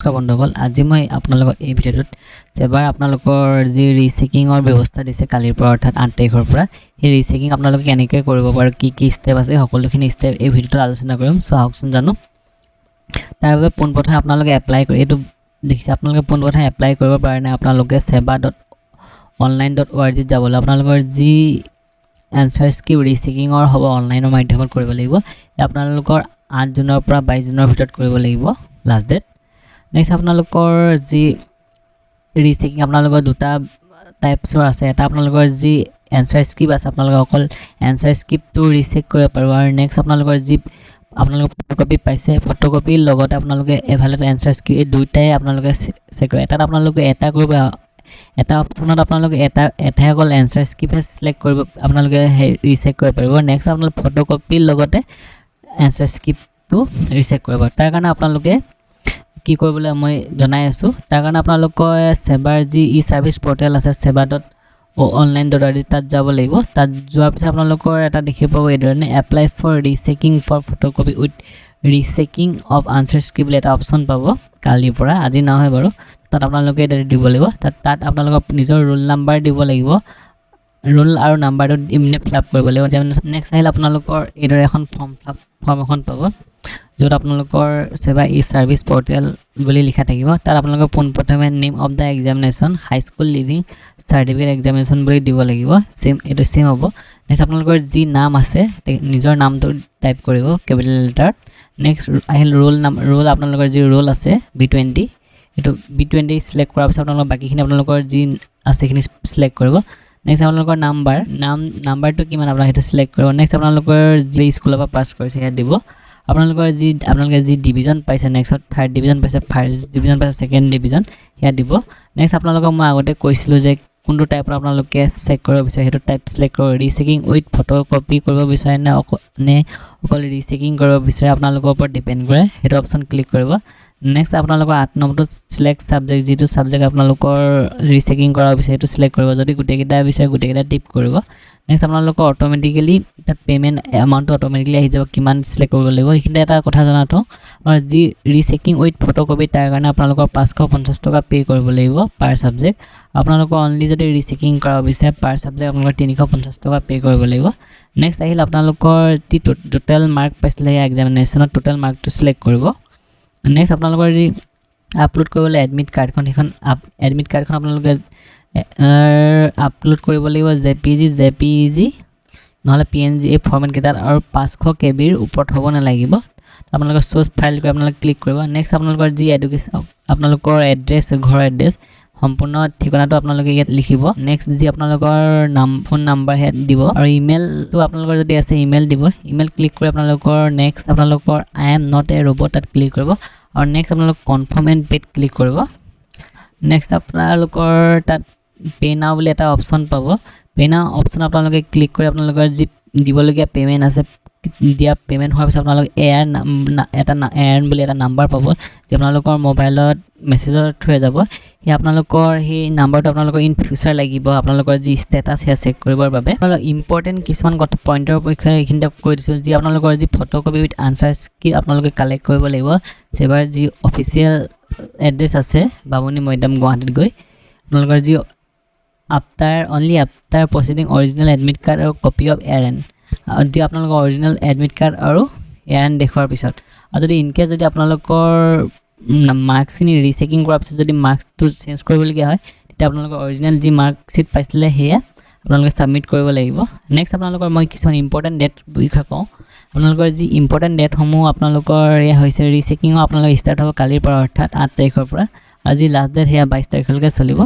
নমস্কাৰ বন্ধুসকল আজি মই আপোনালোকক এই ভিডিঅ'টোত এবাৰ আপোনালোকৰ যি ৰিচেকিঙৰ ব্যৱস্থা দিছে কালিৰ পৰা অৰ্থাৎ আঠ তাৰিখৰ পৰা সেই ৰিচেকিং আপোনালোকে কেনেকৈ কৰিব পাৰে কি কি ষ্টেপ আছে সকলোখিনি ষ্টেপ এই ভিডিঅ'টোত আলোচনা কৰিম। চ' আহকচোন জানো। তাৰ বাবে পোনপ্ৰথমে আপোনালোকে এপ্লাই কৰি এইটো দেখিছে আপোনালোকে পোনপ্ৰথমে এপ্লাই কৰিব পাৰে নাই আপোনালোকে SEBA dot online dot O' R জিত যাবলৈ আপোনালোকৰ যি এনচাৰ স্ক্ৰিপ্ট ৰিচেকিঙৰ হ'ব অনলাইনৰ মাধ্যমত কৰিব লাগিব আপোনালোকৰ আঠ জুনৰ পৰা বাইছ জুনৰ ভিতৰত কৰিব লাগিব লাষ্ট ডেট নেক্সট আপোনালোকৰ যি ৰিচেকিং আপোনালোকৰ দুটা টাইপছৰ আছে। এটা আপোনালোকৰ যি এনচাৰ স্ক্ৰিপ্ট আছে আপোনালোকে অকল এনচাৰ স্ক্ৰিপ্টটো ৰিচেক কৰিব পাৰিব আৰু নেক্সট আপোনালোকৰ যি আপোনালোকে ফটোকপি পাইছে ফটোকপিৰ লগতে আপোনালোকে এফালে এনচাৰ স্ক্ৰিপ্ট এই দুয়োটাই আপোনালোকে চেক কৰিব এটাত আপোনালোকে এটা কৰিব এটা অপশ্যনত আপোনালোকে এটা এটাই অকল এনচাৰ স্ক্ৰিপ্টহে চিলেক্ট কৰিব আপোনালোকে সেই ৰিচেক কৰিব পাৰিব। নেক্সট আপোনালোকে ফটোকপিৰ লগতে এনচাৰ স্ক্ৰিপ্টটো ৰিচেক কৰিব। তাৰ কাৰণে আপোনালোকে কি কৰিবলৈ মই জনাই আছোঁ। তাৰ কাৰণে আপোনালোকৰ ছেবাৰ যি ই ছাৰ্ভিচ পৰ্টেল আছে SEBA dot online dot R তাত যাব লাগিব। তাত যোৱাৰ পিছত আপোনালোকৰ এটা দেখিব পাব এইধৰণে apply for rechecking for photocopy with rechecking of answer script বুলি এটা অপশ্যন পাব কালিৰ পৰা। আজি নহয় বাৰু। তাত আপোনালোকে দিব লাগিব। তাত তাত আপোনালোকৰ নিজৰ ৰোল নাম্বাৰ দিব লাগিব। ৰোল আৰু নাম্বাৰটো ইমিডিয়েট ফিল আপ কৰিব লাগিব। নেক্সট আহিলে আপোনালোকৰ এইদৰে এখন ফৰ্ম ফিল আপ ফৰ্ম এখন পাব য'ত আপোনালোকৰ ছেবা ই ছাৰ্ভিচ পৰ্টেল বুলি লিখা থাকিব। তাত আপোনালোকে পোনপ্ৰথমে name of the examination high school leaving certificate examination বুলি দিব লাগিব। ছেম এইটো ছেম হ'ব। নেক্সট আপোনালোকৰ যি নাম আছে নিজৰ নামটো টাইপ কৰিব কেপিটেল লেটাৰত নেক্সট আহিল ৰোল নাম ৰোল আপোনালোকৰ যি ৰোল আছে বি টুৱেণ্টি সেইটো বি টুৱেণ্টি চিলেক্ট কৰাৰ পিছত আপোনালোকৰ বাকীখিনি আপোনালোকৰ যি আছে সেইখিনি চিলেক্ট কৰিব। নেক্সট আপোনালোকৰ নাম্বাৰ নাম নাম্বাৰটো কিমান আপোনালোকে সেইটো চিলেক্ট কৰিব। নেক্সট আপোনালোকৰ যি স্কুলৰ পৰা পাছ কৰিছে সেয়া দিব। আপোনালোকৰ যি আপোনালোকে যি ডিভিজন পাইছে নেক্সটত থাৰ্ড ডিভিজন পাইছে ফাৰ্ষ্ট ডিভিজন পাইছে ছেকেণ্ড ডিভিজন সেয়া দিব। নেক্সট আপোনালোকক মই আগতে কৈছিলোঁ যে কোনটো টাইপৰ আপোনালোকে চেক কৰিব বিচাৰে সেইটো টাইপ চিলেক্ট কৰিব। ৰিচেকিং উইথ ফটো কপি কৰিব বিচাৰে নে অকল নে অকল ৰিচেকিং কৰিব বিচাৰে আপোনালোকৰ ওপৰত ডিপেণ্ড কৰে। সেইটো অপশ্যন ক্লিক কৰিব। নেক্সট আপোনালোকৰ আঠ নম্বৰটো চিলেক্ট ছাবজেক্ট যিটো ছাবজেক্ট আপোনালোকৰ ৰিচেকিং কৰা বিচাৰে সেইটো চিলেক্ট কৰিব। যদি গোটেইকেইটা বিচাৰে গোটেইকেইটা টিপ কৰিব নেক্সট আপোনালোকৰ অট'মেটিকেলি তাত পে'মেণ্ট এমাউণ্টটো অট'মেটিকেলি আহি যাব কিমান চিলেক্ট কৰিব লাগিব। সেইখিনিতে এটা কথা থওঁ আপোনাৰ যি ৰিচেকিং উইথ ফটোকপি তাৰ কাৰণে আপোনালোকৰ পাঁচশ পঞ্চাছ টকা পে' কৰিব লাগিব পাৰ ছাবজেক্ট আপোনালোকৰ অনলি যদি ৰিচেকিং কৰাব বিচাৰে পাৰ ছাবজেক্ট আপোনালোকৰ তিনিশ পঞ্চাছ টকা পে' কৰিব লাগিব। নেক্সট আহিল আপোনালোকৰ যি টোটেল মাৰ্ক পাইছিলে সেই এক্সামিনেশ্যনত টোটেল মাৰ্কটো চিলেক্ট কৰিব। নেক্সট আপোনালোকৰ যি আপলোড কৰিবলৈ এডমিট কাৰ্ডখন সেইখন আপ এডমিট কাৰ্ডখন আপোনালোকে আপলোড কৰিব লাগিব J P G J P E G নহ'লে পি এন জি এই ফৰ্মেটকেইটাত আৰু পাঁচশ কে বিৰ ওপৰত হ'ব নালাগিব। আপোনালোকৰ চ'ৰ্চ ফাইল কৰি আপোনালোকে ক্লিক কৰিব। নেক্সট আপোনালোকৰ যি এডুকেশ্যন আপোনালোকৰ এড্ৰেছ ঘৰৰ এড্ৰেছ সম্পূৰ্ণ ঠিকনাটো আপোনালোকে ইয়াত লিখিব। নেক্সট যি আপোনালোকৰ নাম ফোন নাম্বাৰ সেয়া দিব। আৰু ইমেইলটো আপোনালোকৰ যদি আছে ইমেইল দিব। ইমেইল ক্লিক কৰি আপোনালোকৰ নেক্সট আপোনালোকৰ I am not a robot তাত ক্লিক কৰিব। আৰু নেক্সট আপোনালোক কনফাৰ্ম এণ্ড পে'ত ক্লিক কৰিব। নেক্সট আপোনালোকৰ তাত পে' নাও বুলি এটা অপশ্যন পাব। পে' নাও অপশ্যন আপোনালোকে ক্লিক কৰি আপোনালোকৰ যি দিবলগীয়া পে'মেণ্ট আছে দিয়া পে'মেণ্ট হোৱাৰ পিছত আপোনালোকে এয়াৰ এটা এয়াৰ বুলি এটা নাম্বাৰ পাব যি আপোনালোকৰ মোবাইলত মেছেজৰ থ্ৰুৱে যাব। সেই আপোনালোকৰ সেই নাম্বাৰটো আপোনালোকৰ ইন ফিউচাৰ লাগিব আপোনালোকৰ যি ষ্টেটাছ সেয়া চেক কৰিবৰ বাবে। আপোনালোক ইম্পৰ্টেণ্ট কিছুমান কথা পইণ্টৰ বিষয়ে এইখিনিতে কৈ দিছোঁ যি আপোনালোকৰ যি ফটোকপি উইথ আনচাৰ কি আপোনালোকে কালেক্ট কৰিব লাগিব ছেবাৰ যি অফিচিয়েল এড্ৰেছ আছে বামুণী মৈদাম গুৱাহাটীত গৈ আপোনালোকৰ যি after only after proceeding original admit card আৰু কপি অফ এয়াৰ এন যি আপোনালোকৰ অৰিজিনেল এডমিট কাৰ্ড আৰু এয়াৰ এন দেখুৱাৰ পিছত। আৰু যদি ইনকেছ যদি আপোনালোকৰ মাৰ্কছখিনি ৰিচেকিং কৰাৰ পিছত যদি মাৰ্কছটো চেঞ্জ কৰিবলগীয়া হয় তেতিয়া আপোনালোকৰ অৰিজিনেল যি মাৰ্কশ্বিট পাইছিলে সেয়া আপোনালোকে ছাবমিট কৰিব লাগিব। নেক্সট আপোনালোকৰ মই কিছুমান ইম্পৰ্টেণ্ট ডেট বিষয়ে কওঁ। আপোনালোকৰ যি ইম্পৰ্টেণ্ট ডেটসমূহ আপোনালোকৰ এয়া হৈছে ৰিচেকিঙো আপোনালোকৰ ষ্টাৰ্ট হ'ব কালিৰ পৰা অৰ্থাৎ আঠ তাৰিখৰ পৰা। আজি লাষ্ট ডেট সেয়া বাইছ তাৰিখলৈকে চলিব।